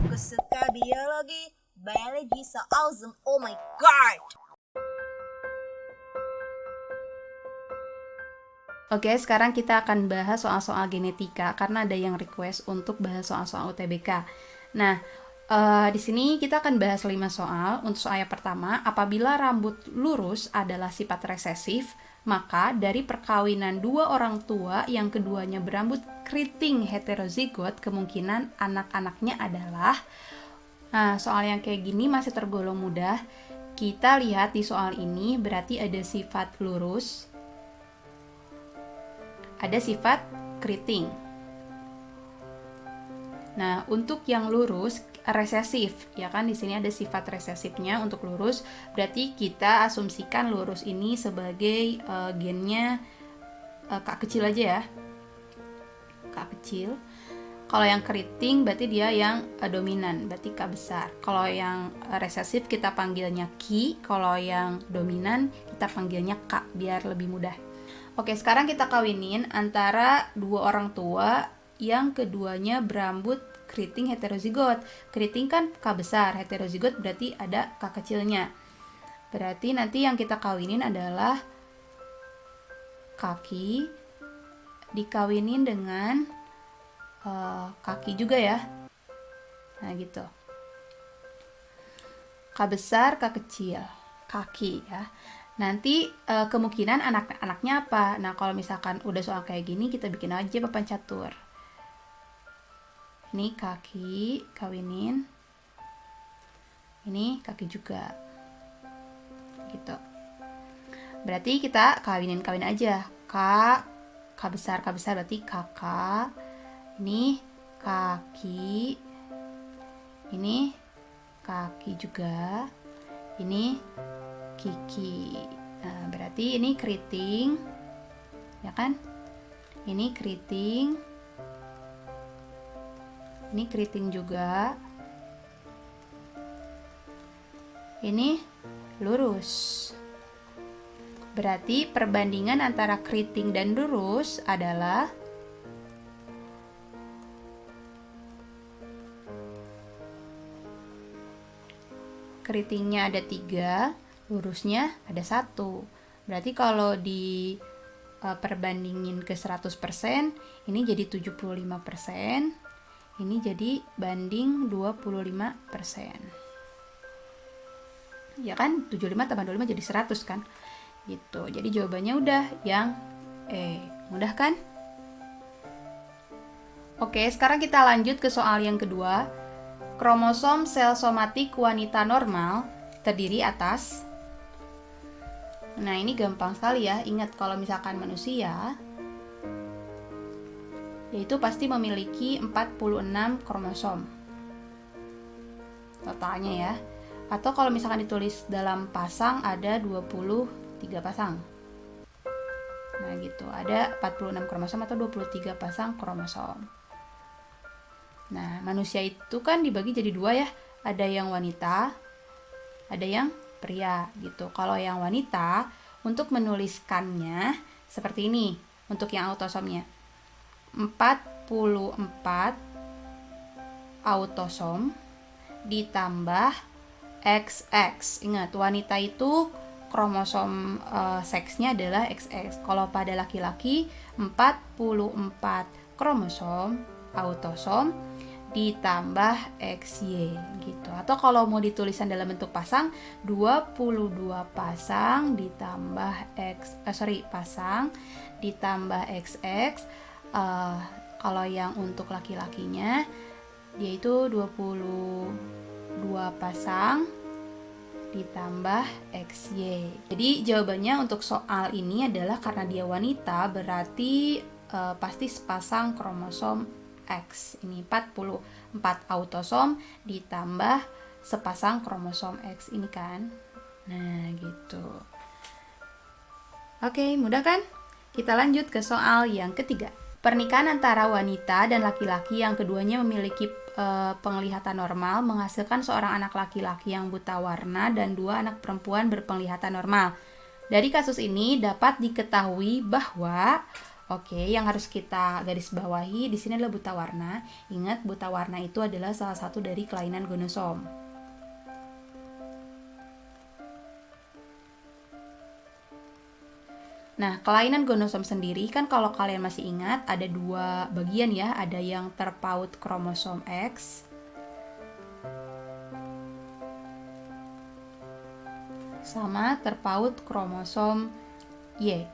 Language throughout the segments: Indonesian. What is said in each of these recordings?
Aku suka biologi. Biology so awesome. Oh my god. Oke, sekarang kita akan bahas soal-soal genetika karena ada yang request untuk bahas soal-soal UTBK. Nah, uh, di sini kita akan bahas 5 soal. Untuk soal yang pertama, apabila rambut lurus adalah sifat resesif, maka dari perkawinan dua orang tua yang keduanya berambut keriting heterozigot, kemungkinan anak-anaknya adalah Nah, soal yang kayak gini masih tergolong mudah. Kita lihat di soal ini berarti ada sifat lurus, ada sifat keriting. Nah, untuk yang lurus resesif, ya kan di sini ada sifat resesifnya untuk lurus, berarti kita asumsikan lurus ini sebagai uh, gennya uh, kak kecil aja ya. Kak kecil. Kalau yang keriting berarti dia yang uh, dominan, berarti kak besar. Kalau yang resesif kita panggilnya ki, kalau yang dominan kita panggilnya kak biar lebih mudah. Oke, sekarang kita kawinin antara dua orang tua yang keduanya berambut keriting heterozigot. Keriting kan K besar, heterozigot berarti ada K kecilnya. Berarti nanti yang kita kawinin adalah kaki dikawinin dengan uh, kaki juga ya. Nah, gitu. K besar, K kecil, kaki ya nanti uh, kemungkinan anak-anaknya apa nah kalau misalkan udah soal kayak gini kita bikin aja papan catur ini kaki kawinin ini kaki juga gitu berarti kita kawinin kawin aja k k besar k besar berarti kakak ini kaki ini kaki juga ini Kiki. Nah, berarti ini keriting. Ya kan? Ini keriting. Ini keriting juga. Ini lurus. Berarti perbandingan antara keriting dan lurus adalah keritingnya ada tiga, lurusnya ada satu. Berarti kalau di uh, perbandingin ke 100%, ini jadi 75%, ini jadi banding 25%. Ya kan? 75 tambah 25 jadi 100 kan? Gitu. Jadi jawabannya udah yang E. Mudah kan? Oke, sekarang kita lanjut ke soal yang kedua. Kromosom sel somatik wanita normal terdiri atas Nah, ini gampang sekali ya. Ingat kalau misalkan manusia yaitu pasti memiliki 46 kromosom. Totalnya ya. Atau kalau misalkan ditulis dalam pasang ada 23 pasang. Nah, gitu. Ada 46 kromosom atau 23 pasang kromosom. Nah, manusia itu kan dibagi jadi dua ya. Ada yang wanita, ada yang pria gitu. Kalau yang wanita untuk menuliskannya seperti ini untuk yang autosomnya. 44 autosom ditambah XX. Ingat, wanita itu kromosom uh, seksnya adalah XX. Kalau pada laki-laki 44 kromosom autosom ditambah XY gitu. Atau kalau mau ditulisan dalam bentuk pasang 22 pasang ditambah X eh, sorry pasang ditambah XX uh, kalau yang untuk laki-lakinya dia itu 22 pasang ditambah XY. Jadi jawabannya untuk soal ini adalah karena dia wanita berarti uh, pasti sepasang kromosom X. Ini 44 autosom ditambah sepasang kromosom X ini kan. Nah, gitu. Oke, mudah kan? Kita lanjut ke soal yang ketiga. Pernikahan antara wanita dan laki-laki yang keduanya memiliki e, penglihatan normal menghasilkan seorang anak laki-laki yang buta warna dan dua anak perempuan berpenglihatan normal. Dari kasus ini dapat diketahui bahwa Oke, yang harus kita garis bawahi di sini adalah buta warna. Ingat, buta warna itu adalah salah satu dari kelainan gonosom. Nah, kelainan gonosom sendiri kan kalau kalian masih ingat ada dua bagian ya, ada yang terpaut kromosom X sama terpaut kromosom Y.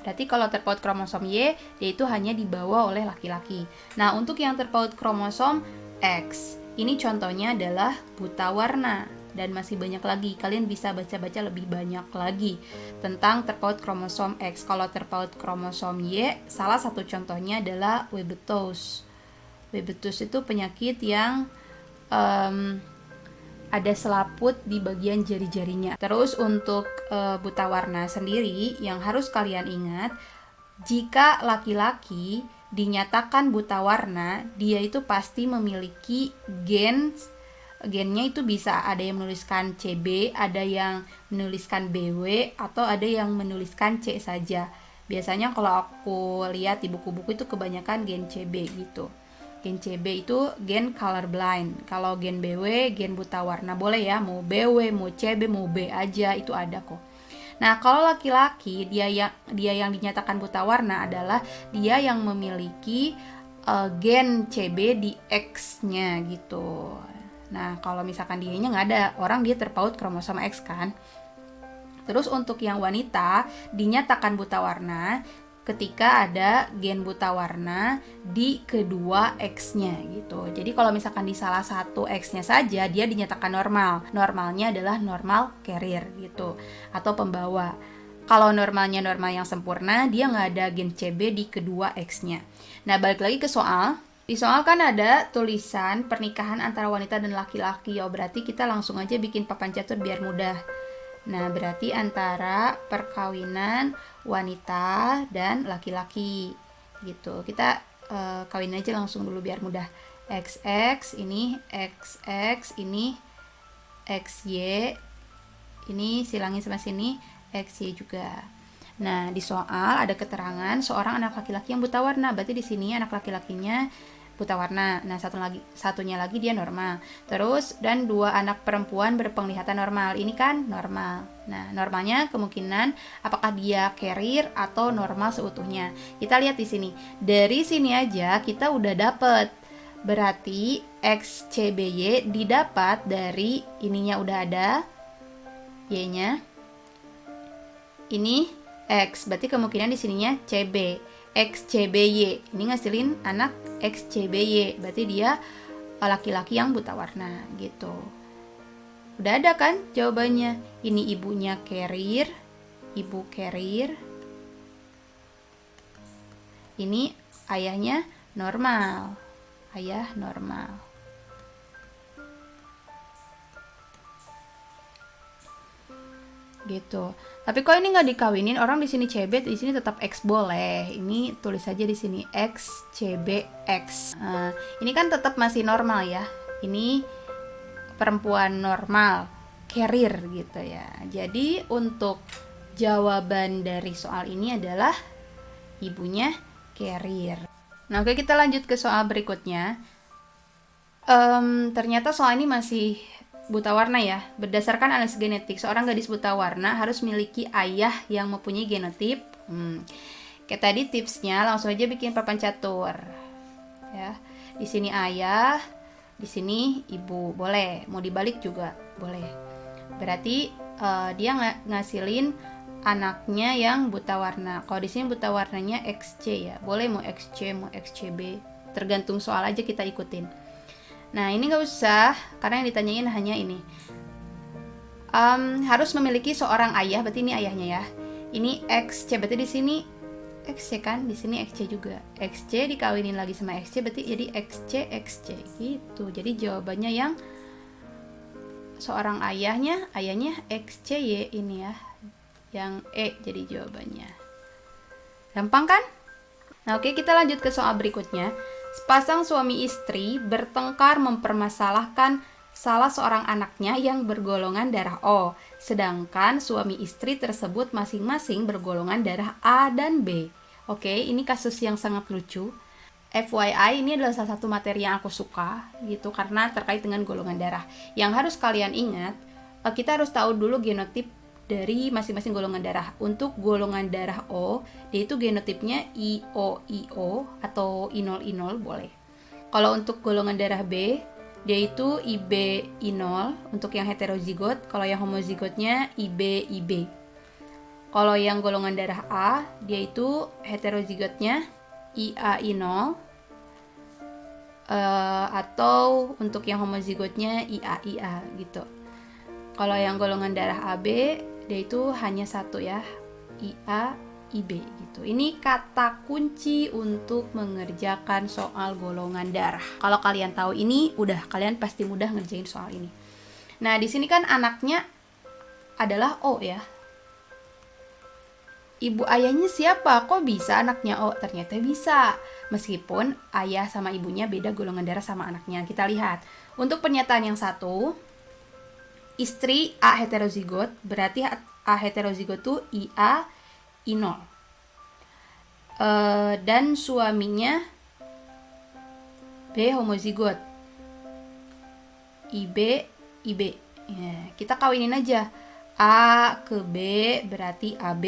Berarti kalau terpaut kromosom Y, yaitu hanya dibawa oleh laki-laki. Nah, untuk yang terpaut kromosom X, ini contohnya adalah buta warna dan masih banyak lagi. Kalian bisa baca-baca lebih banyak lagi tentang terpaut kromosom X. Kalau terpaut kromosom Y, salah satu contohnya adalah Webetos. Webetos itu penyakit yang um, ada selaput di bagian jari-jarinya. Terus untuk e, buta warna sendiri yang harus kalian ingat, jika laki-laki dinyatakan buta warna, dia itu pasti memiliki gen gennya itu bisa ada yang menuliskan CB, ada yang menuliskan BW atau ada yang menuliskan C saja. Biasanya kalau aku lihat di buku-buku itu kebanyakan gen CB gitu. Gen CB itu gen colorblind. Kalau gen BW, gen buta warna boleh ya, mau BW, mau CB, mau B aja itu ada kok. Nah, kalau laki-laki dia yang dia yang dinyatakan buta warna adalah dia yang memiliki uh, gen CB di X-nya gitu. Nah, kalau misalkan dia nya nggak ada, orang dia terpaut kromosom X kan. Terus untuk yang wanita dinyatakan buta warna, ketika ada gen buta warna di kedua X-nya gitu. Jadi kalau misalkan di salah satu X-nya saja dia dinyatakan normal. Normalnya adalah normal carrier gitu atau pembawa. Kalau normalnya normal yang sempurna, dia nggak ada gen CB di kedua X-nya. Nah, balik lagi ke soal. Di soal kan ada tulisan pernikahan antara wanita dan laki-laki. Ya, berarti kita langsung aja bikin papan catur biar mudah. Nah, berarti antara perkawinan wanita dan laki-laki gitu. Kita uh, kawin aja langsung dulu biar mudah. XX ini XX ini XY ini silangin sama sini XY juga. Nah, di soal ada keterangan seorang anak laki-laki yang buta warna. Berarti di sini anak laki-lakinya buta warna. Nah, satu lagi satunya lagi dia normal. Terus dan dua anak perempuan berpenglihatan normal. Ini kan normal. Nah, normalnya kemungkinan apakah dia carrier atau normal seutuhnya. Kita lihat di sini. Dari sini aja kita udah dapet Berarti XCBY didapat dari ininya udah ada Y-nya. Ini X, berarti kemungkinan di sininya CB. XCBY. Ini ngasilin anak XCBY. Berarti dia laki-laki yang buta warna gitu. Udah ada kan jawabannya? Ini ibunya carrier, ibu carrier. Ini ayahnya normal. Ayah normal. Gitu. Tapi kok ini nggak dikawinin orang di sini CB di sini tetap X boleh. Ini tulis saja di sini X CB X. Nah, ini kan tetap masih normal ya. Ini perempuan normal, carrier gitu ya. Jadi untuk jawaban dari soal ini adalah ibunya carrier. Nah, oke kita lanjut ke soal berikutnya. Um, ternyata soal ini masih buta warna ya. Berdasarkan analisis genetik, seorang gadis buta warna harus memiliki ayah yang mempunyai genotip. Hmm. Kayak tadi tipsnya langsung aja bikin papan catur. Ya. Di sini ayah, di sini ibu. Boleh, mau dibalik juga boleh. Berarti uh, dia ng ngasilin anaknya yang buta warna. Kalau di sini buta warnanya XC ya. Boleh mau XC, mau XCB. Tergantung soal aja kita ikutin. Nah, ini nggak usah, karena yang ditanyain hanya ini. Um, harus memiliki seorang ayah, berarti ini ayahnya ya. Ini XC, berarti di sini XC kan, di sini XC juga. XC dikawinin lagi sama XC, berarti jadi XC, XC gitu. Jadi jawabannya yang seorang ayahnya, ayahnya XCY ini ya. Yang E jadi jawabannya. Gampang kan? Nah, oke, kita lanjut ke soal berikutnya. Sepasang suami istri bertengkar mempermasalahkan salah seorang anaknya yang bergolongan darah O, sedangkan suami istri tersebut masing-masing bergolongan darah A dan B. Oke, ini kasus yang sangat lucu. FYI ini adalah salah satu materi yang aku suka gitu karena terkait dengan golongan darah. Yang harus kalian ingat, eh, kita harus tahu dulu genotip dari masing-masing golongan darah. Untuk golongan darah O, dia itu genotipnya IOIO atau I0I0 boleh. Kalau untuk golongan darah B, dia itu IB-I0 untuk yang heterozigot, kalau yang homozigotnya IB-IB. Kalau yang golongan darah A, dia itu heterozigotnya IA-I0 uh, eh, atau untuk yang homozigotnya IA-IA gitu. Kalau yang golongan darah AB, dia itu hanya satu ya, IA IB gitu. Ini kata kunci untuk mengerjakan soal golongan darah. Kalau kalian tahu ini, udah kalian pasti mudah ngerjain soal ini. Nah, di sini kan anaknya adalah O ya. Ibu ayahnya siapa? Kok bisa anaknya O? Ternyata bisa. Meskipun ayah sama ibunya beda golongan darah sama anaknya. Kita lihat. Untuk pernyataan yang satu, istri A heterozigot, berarti A heterozigot itu IA I0 uh, eh, dan suaminya B homozigot. IB IB ya, kita kawinin aja. A ke B berarti AB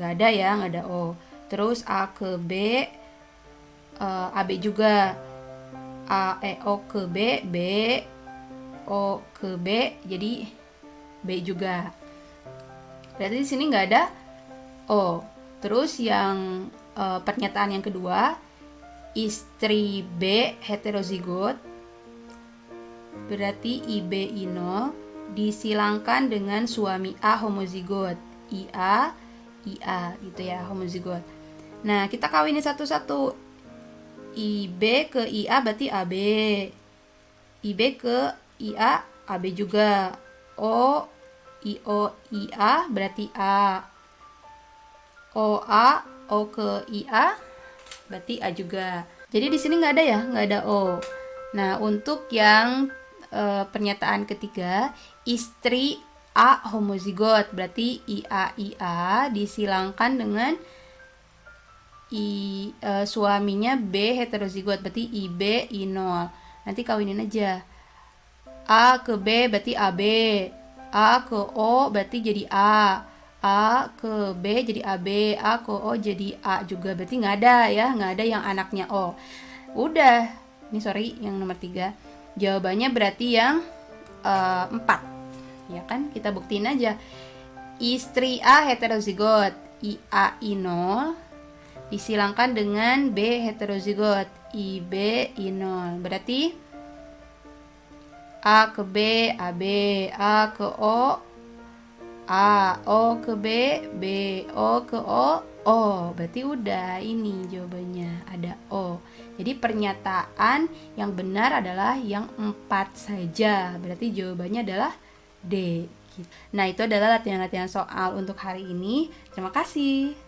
gak ada ya gak ada O. Terus A ke B uh, eh, AB juga. A E O ke B B O ke B jadi B juga berarti di sini nggak ada O. Terus yang uh, pernyataan yang kedua, istri B heterozigot berarti IB ino disilangkan dengan suami A homozigot IA IA gitu ya homozigot. Nah, kita kawinin satu-satu. IB ke IA berarti AB. IB ke IA AB juga. O IO IA berarti A. OA, O ke IA, berarti A juga. Jadi di sini nggak ada ya, nggak ada O. Nah, untuk yang e, pernyataan ketiga, istri A homozigot, berarti IA IA disilangkan dengan I, e, suaminya B heterozigot, berarti IB I0. Nanti kawinin aja. A ke B berarti AB. A ke O berarti jadi A. A ke B jadi AB, A ke O jadi A juga. Berarti nggak ada ya, nggak ada yang anaknya O. Udah, ini sorry yang nomor tiga. Jawabannya berarti yang uh, empat. Ya kan, kita buktiin aja. Istri A heterozigot, IA I0 disilangkan dengan B heterozigot, IB I0. Berarti A ke B, AB, A ke O, A, O ke B, B, O ke O, O. Berarti udah ini jawabannya, ada O. Jadi pernyataan yang benar adalah yang empat saja. Berarti jawabannya adalah D. Nah, itu adalah latihan-latihan soal untuk hari ini. Terima kasih.